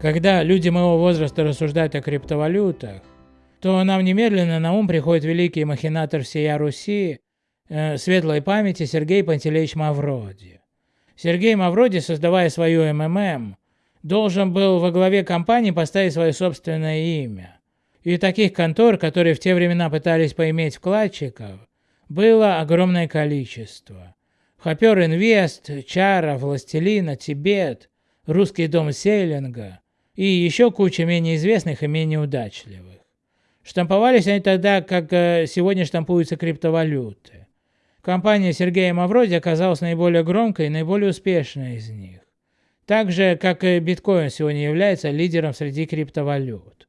Когда люди моего возраста рассуждают о криптовалютах, то нам немедленно на ум приходит великий махинатор всея Руси, э, светлой памяти Сергей Пантелеич Мавроди. Сергей Мавроди, создавая свою МММ, должен был во главе компании поставить свое собственное имя. И таких контор, которые в те времена пытались поиметь вкладчиков, было огромное количество. Хопер Инвест, Чара, Властелина, Тибет, Русский дом Сейлинга и еще куча менее известных и менее удачливых. Штамповались они тогда, как э, сегодня штампуются криптовалюты. Компания Сергея Мавроди оказалась наиболее громкой и наиболее успешной из них. Так же, как и биткоин сегодня является лидером среди криптовалют.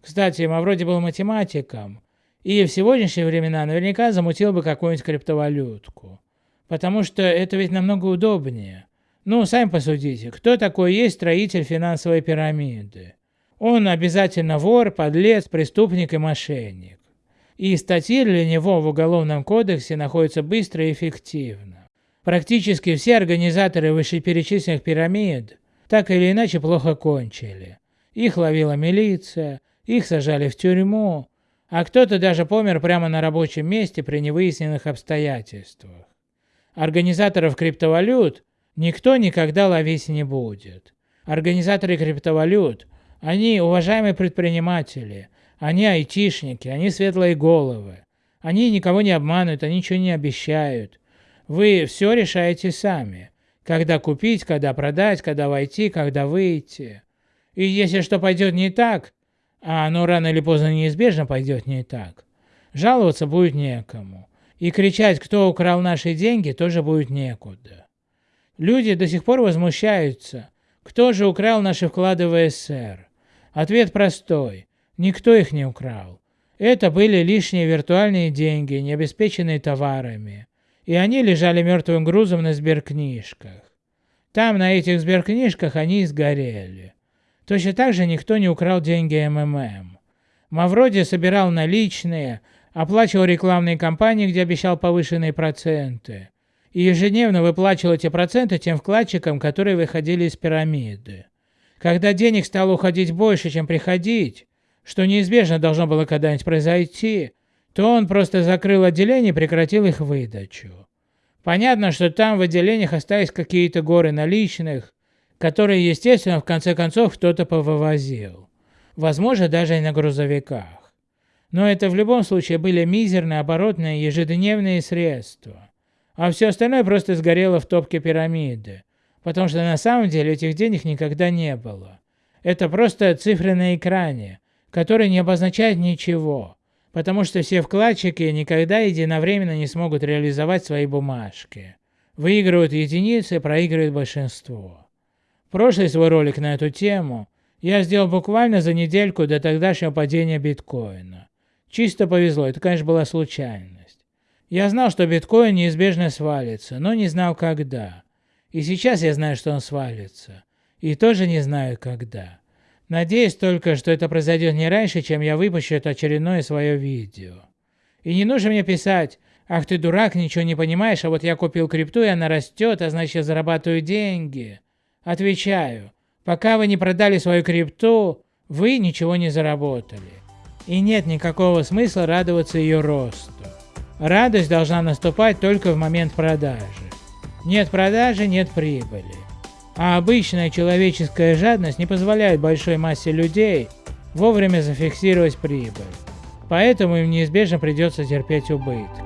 Кстати, Мавроди был математиком, и в сегодняшние времена наверняка замутил бы какую-нибудь криптовалютку. Потому что это ведь намного удобнее. Ну, сами посудите, кто такой есть строитель финансовой пирамиды? Он обязательно вор, подлец, преступник и мошенник. И статьи для него в Уголовном кодексе находятся быстро и эффективно. Практически все организаторы вышеперечисленных пирамид так или иначе плохо кончили. Их ловила милиция, их сажали в тюрьму, а кто-то даже помер прямо на рабочем месте при невыясненных обстоятельствах. Организаторов криптовалют никто никогда ловить не будет. Организаторы криптовалют они уважаемые предприниматели, они айтишники, они светлые головы. Они никого не обманывают, они ничего не обещают. Вы все решаете сами. Когда купить, когда продать, когда войти, когда выйти. И если что пойдет не так, а оно рано или поздно неизбежно пойдет не так, жаловаться будет некому. И кричать, кто украл наши деньги, тоже будет некуда. Люди до сих пор возмущаются, кто же украл наши вклады в СССР. Ответ простой. Никто их не украл. Это были лишние виртуальные деньги, не обеспеченные товарами. И они лежали мертвым грузом на сберкнижках. Там, на этих сберкнижках, они и сгорели. Точно так же никто не украл деньги МММ. Мавроди собирал наличные, оплачивал рекламные кампании, где обещал повышенные проценты. И ежедневно выплачивал эти проценты тем вкладчикам, которые выходили из пирамиды. Когда денег стало уходить больше, чем приходить, что неизбежно должно было когда-нибудь произойти, то он просто закрыл отделение и прекратил их выдачу. Понятно, что там в отделениях остались какие-то горы наличных, которые, естественно, в конце концов кто-то повывозил. Возможно, даже и на грузовиках. Но это в любом случае были мизерные оборотные ежедневные средства. А все остальное просто сгорело в топке пирамиды, потому что на самом деле этих денег никогда не было. Это просто цифры на экране, которые не обозначают ничего, потому что все вкладчики никогда единовременно не смогут реализовать свои бумажки. Выигрывают единицы, проигрывает большинство. Прошлый свой ролик на эту тему я сделал буквально за недельку до тогдашнего падения биткоина. Чисто повезло, это конечно была случайность. Я знал, что биткоин неизбежно свалится, но не знал когда. И сейчас я знаю, что он свалится. И тоже не знаю, когда. Надеюсь только, что это произойдет не раньше, чем я выпущу это очередное свое видео. И не нужно мне писать, ах ты дурак, ничего не понимаешь, а вот я купил крипту и она растет, а значит я зарабатываю деньги. Отвечаю, пока вы не продали свою крипту, вы ничего не заработали. И нет никакого смысла радоваться ее росту. Радость должна наступать только в момент продажи. Нет продажи, нет прибыли. А обычная человеческая жадность не позволяет большой массе людей вовремя зафиксировать прибыль. Поэтому им неизбежно придется терпеть убытки.